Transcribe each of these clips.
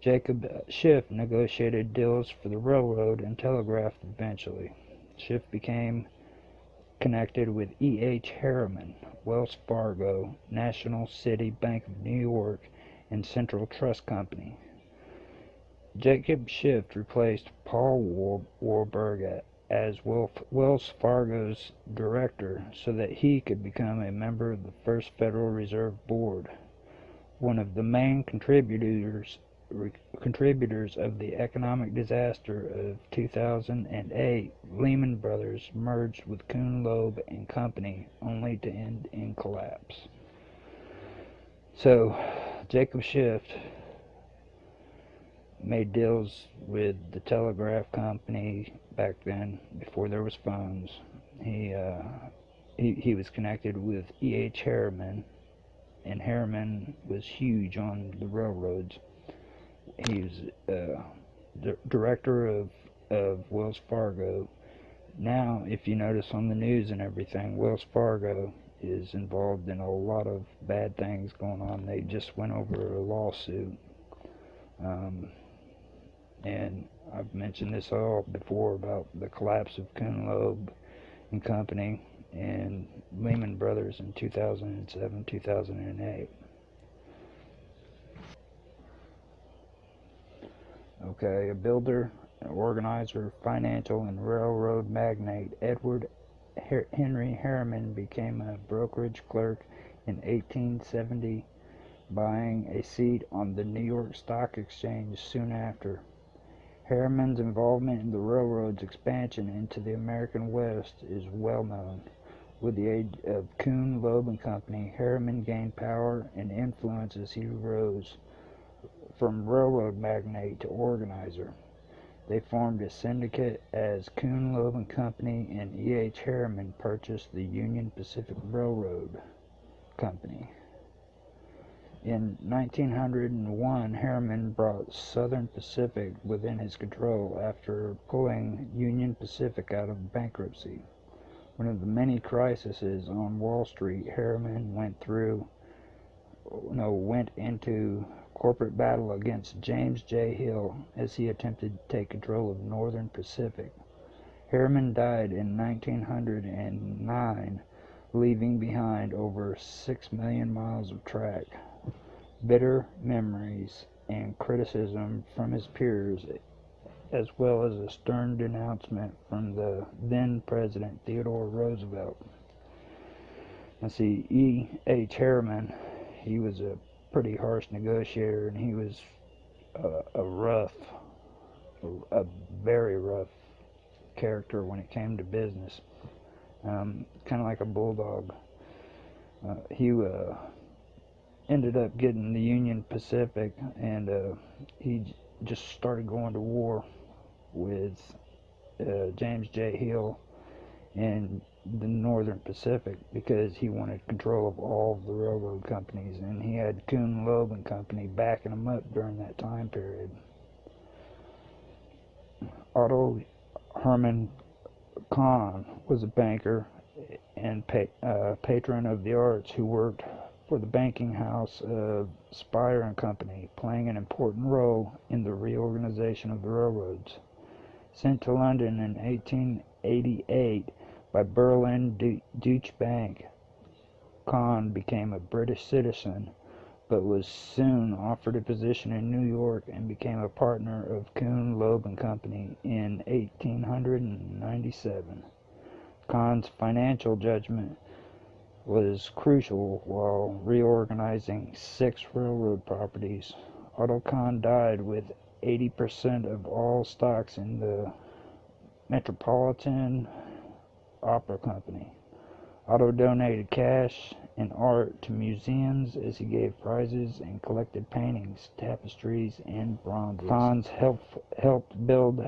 Jacob Schiff negotiated deals for the railroad and telegraph eventually. Schiff became connected with E. H. Harriman, Wells Fargo, National City Bank of New York, and Central Trust Company. Jacob Schiff replaced Paul Warburg as Wells Fargo's director so that he could become a member of the first Federal Reserve Board. One of the main contributors contributors of the economic disaster of 2008, Lehman Brothers merged with Kuhn Loeb and Company only to end in collapse. So, Jacob Schiff made deals with the telegraph company back then before there was phones. He uh, he, he was connected with E. H. Harriman, and Harriman was huge on the railroads he was uh, the director of of Wells Fargo. Now, if you notice on the news and everything, Wells Fargo is involved in a lot of bad things going on. They just went over a lawsuit. Um, and I've mentioned this all before about the collapse of Kuhn Loeb and Company and Lehman Brothers in 2007, 2008. Okay, a builder, an organizer, financial, and railroad magnate, Edward Henry Harriman became a brokerage clerk in 1870, buying a seat on the New York Stock Exchange soon after. Harriman's involvement in the railroad's expansion into the American West is well known. With the aid of Kuhn, Loeb and Company, Harriman gained power and influence as he rose from railroad magnate to organizer. They formed a syndicate as Kuhn Loeb and Company and E. H. Harriman purchased the Union Pacific Railroad Company. In 1901, Harriman brought Southern Pacific within his control after pulling Union Pacific out of bankruptcy. One of the many crises on Wall Street Harriman went through no went into corporate battle against James J. Hill as he attempted to take control of Northern Pacific. Harriman died in 1909, leaving behind over 6 million miles of track. Bitter memories and criticism from his peers, as well as a stern denouncement from the then President Theodore Roosevelt. Let's see, E. H. Harriman, he was a pretty harsh negotiator, and he was a, a rough, a, very rough character when it came to business. Um, kind of like a bulldog. Uh, he uh, ended up getting the Union Pacific, and uh, he just started going to war with uh, James J. Hill and the Northern Pacific because he wanted control of all of the railroad companies, and he had Kuhn Loeb and Company backing him up during that time period. Otto Herman Kahn was a banker and pa- uh, patron of the arts who worked for the banking house of Speyer and Company, playing an important role in the reorganization of the railroads. Sent to London in 1888 by Berlin Deutsche Bank. Kahn became a British citizen, but was soon offered a position in New York and became a partner of Kuhn, Loeb and Company in 1897. Kahn's financial judgment was crucial while reorganizing six railroad properties. Otto Kahn died with 80% of all stocks in the Metropolitan Opera Company. Otto donated cash and art to museums as he gave prizes and collected paintings, tapestries, and bronzes. Kahn helped, helped build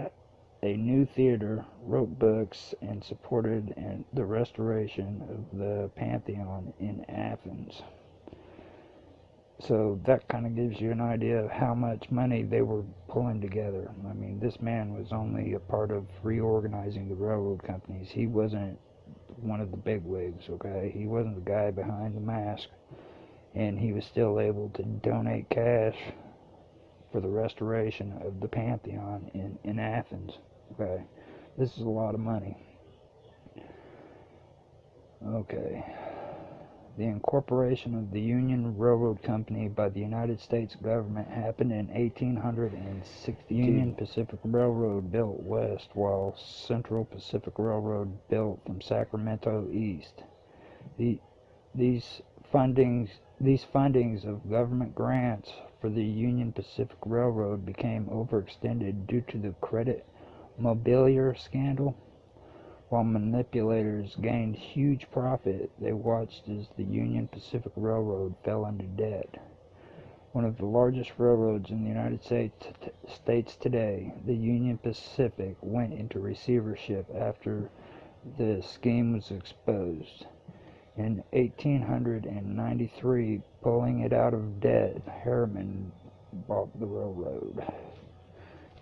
a new theater, wrote books, and supported the restoration of the Pantheon in Athens. So that kind of gives you an idea of how much money they were pulling together. I mean, this man was only a part of reorganizing the railroad companies. He wasn't one of the big wigs, okay? He wasn't the guy behind the mask. And he was still able to donate cash for the restoration of the Pantheon in, in Athens. Okay, this is a lot of money. Okay. The incorporation of the Union Railroad Company by the United States government happened in 1862. Union Pacific Railroad built west, while Central Pacific Railroad built from Sacramento east. The, these fundings these fundings of government grants for the Union Pacific Railroad became overextended due to the credit mobilier scandal. While manipulators gained huge profit, they watched as the Union Pacific Railroad fell into debt. One of the largest railroads in the United States, States today, the Union Pacific went into receivership after the scheme was exposed. In 1893, pulling it out of debt, Harriman bought the railroad.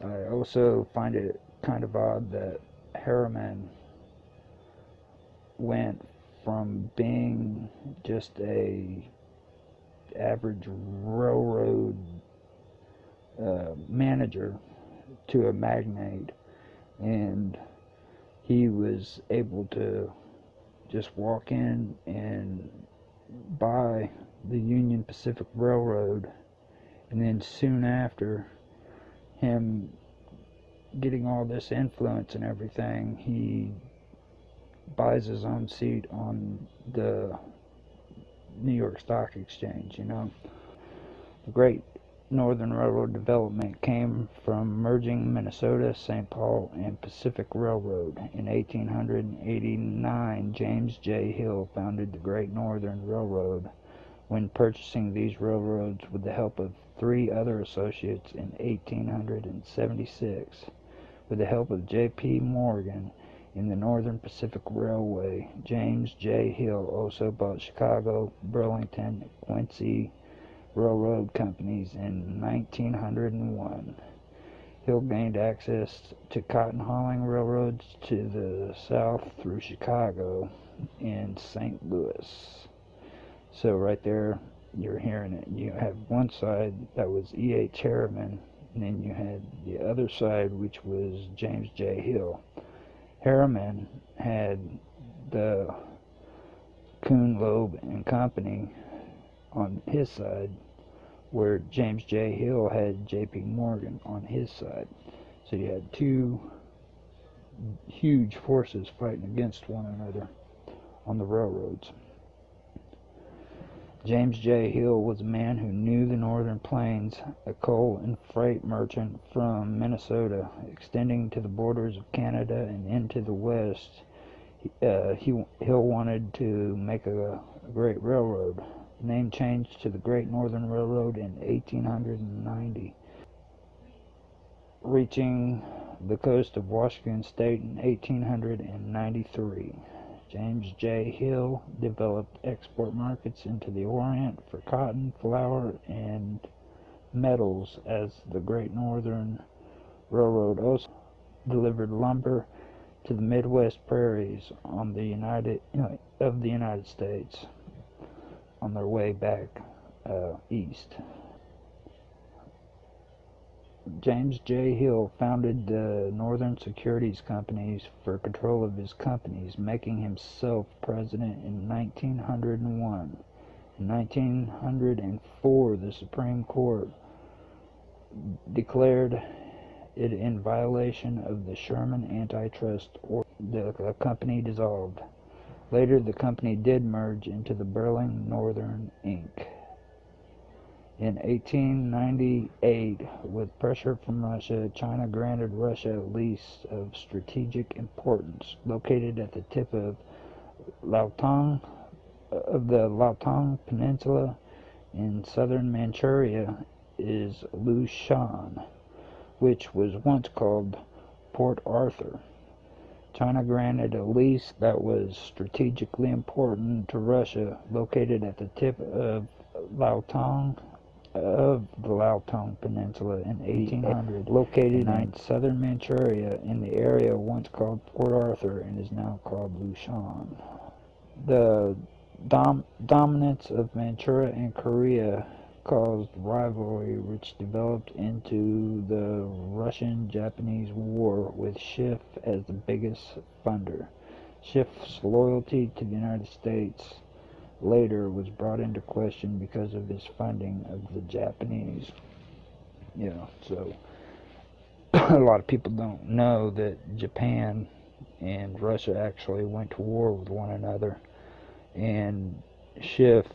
I also find it kind of odd that Harriman went from being just a average railroad uh, manager to a magnate and he was able to just walk in and buy the Union Pacific Railroad and then soon after him getting all this influence and everything he buys his own seat on the New York Stock Exchange, you know. The Great Northern Railroad development came from merging Minnesota, St. Paul, and Pacific Railroad. In 1889, James J. Hill founded the Great Northern Railroad when purchasing these railroads with the help of three other associates in 1876. With the help of J.P. Morgan, in the Northern Pacific Railway. James J. Hill also bought Chicago, Burlington, Quincy Railroad Companies in 1901. Hill gained access to cotton hauling railroads to the south through Chicago and St. Louis. So right there, you're hearing it. You have one side that was E.H. Harriman, and then you had the other side, which was James J. Hill. Harriman had the Kuhn Loeb and Company on his side, where James J. Hill had J.P. Morgan on his side. So you had two huge forces fighting against one another on the railroads. James J. Hill was a man who knew the northern plains, a coal and freight merchant from Minnesota, extending to the borders of Canada and into the west. Uh, he, Hill wanted to make a, a great railroad. The name changed to the Great Northern Railroad in 1890, reaching the coast of Washington State in 1893. James J. Hill developed export markets into the Orient for cotton, flour, and metals as the Great Northern Railroad also delivered lumber to the Midwest prairies on the United of the United States on their way back uh, east. James J. Hill founded the Northern Securities Companies for control of his companies, making himself president in 1901. In 1904, the Supreme Court declared it in violation of the Sherman antitrust or the company dissolved. Later, the company did merge into the Burling Northern Inc. In 1898, with pressure from Russia, China granted Russia a lease of strategic importance located at the tip of Liaodong uh, of the Liaodong Peninsula in southern Manchuria is Lushun, which was once called Port Arthur. China granted a lease that was strategically important to Russia, located at the tip of Liaodong of the Liaodong Peninsula in 1800, located in southern Manchuria in the area once called Port Arthur and is now called Lushun. The dom dominance of Manchuria and Korea caused rivalry which developed into the Russian-Japanese War with Schiff as the biggest funder. Schiff's loyalty to the United States later was brought into question because of his funding of the Japanese. You know, so a lot of people don't know that Japan and Russia actually went to war with one another and Schiff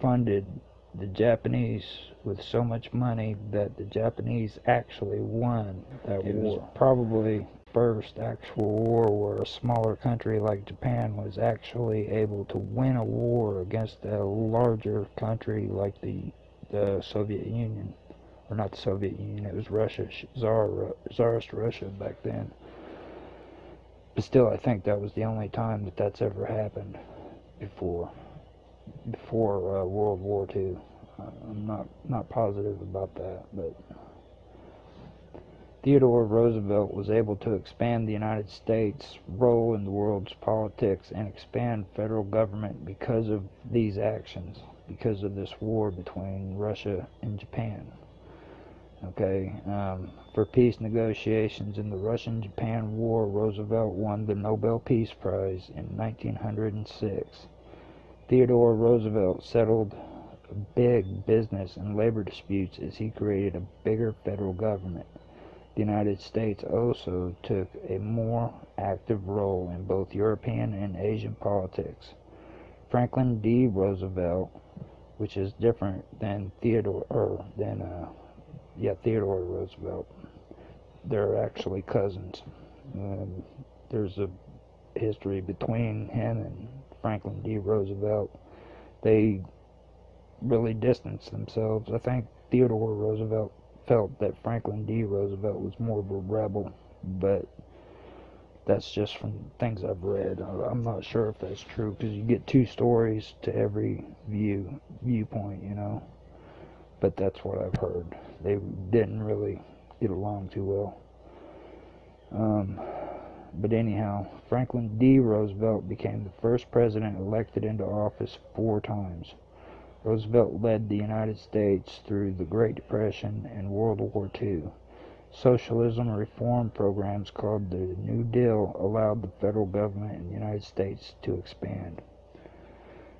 funded the Japanese with so much money that the Japanese actually won that it war. Was probably first actual war where a smaller country like Japan was actually able to win a war against a larger country like the the Soviet Union or not the Soviet Union it was Russia Tsar Tsarist Russia back then but still I think that was the only time that that's ever happened before before uh, World War II. Uh, I'm not not positive about that, but Theodore Roosevelt was able to expand the United States' role in the world's politics and expand federal government because of these actions, because of this war between Russia and Japan. Okay, um, for peace negotiations in the Russian-Japan War, Roosevelt won the Nobel Peace Prize in 1906. Theodore Roosevelt settled big business and labor disputes as he created a bigger federal government. The United States also took a more active role in both European and Asian politics. Franklin D. Roosevelt, which is different than Theodore or than uh, yeah Theodore Roosevelt, they're actually cousins. Um, there's a history between him and Franklin D. Roosevelt, they really distanced themselves. I think Theodore Roosevelt felt that Franklin D. Roosevelt was more of a rebel, but that's just from things I've read. I'm not sure if that's true because you get two stories to every view viewpoint, you know. But that's what I've heard. They didn't really get along too well. Um, but anyhow, Franklin D. Roosevelt became the first president elected into office four times. Roosevelt led the United States through the Great Depression and World War II. Socialism reform programs called the New Deal allowed the federal government in the United States to expand.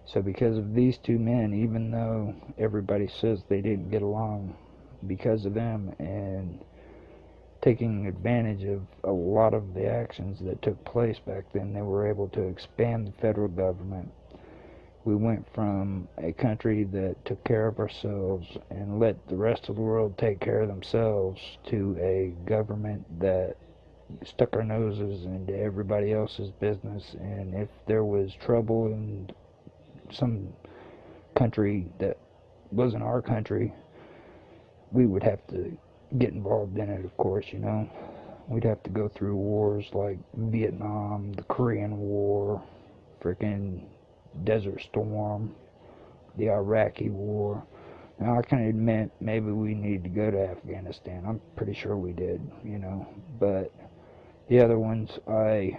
So because of these two men, even though everybody says they didn't get along, because of them and taking advantage of a lot of the actions that took place back then, they were able to expand the federal government. We went from a country that took care of ourselves and let the rest of the world take care of themselves to a government that stuck our noses into everybody else's business. And if there was trouble in some country that wasn't our country, we would have to get involved in it, of course, you know. We'd have to go through wars like Vietnam, the Korean War, freaking Desert Storm, the Iraqi War. Now, I can admit maybe we need to go to Afghanistan. I'm pretty sure we did, you know. But the other ones, I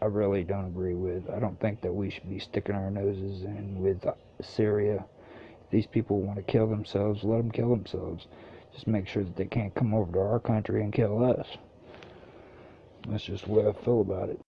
I really don't agree with. I don't think that we should be sticking our noses in with Syria. If these people want to kill themselves, let them kill themselves. Just make sure that they can't come over to our country and kill us. That's just the way I feel about it.